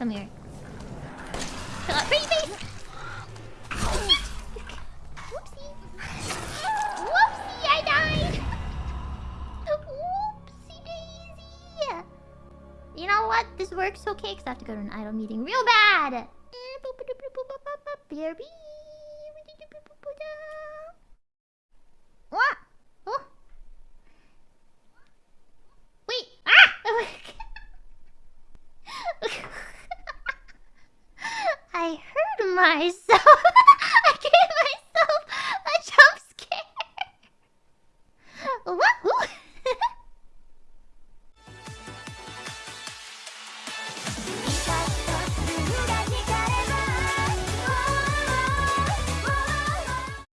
Come here. Chill out. Pretty face! Whoopsie. Whoopsie, I died! Whoopsie daisy! You know what? This works okay because I have to go to an idol meeting real bad! Mm, what? I heard myself. I gave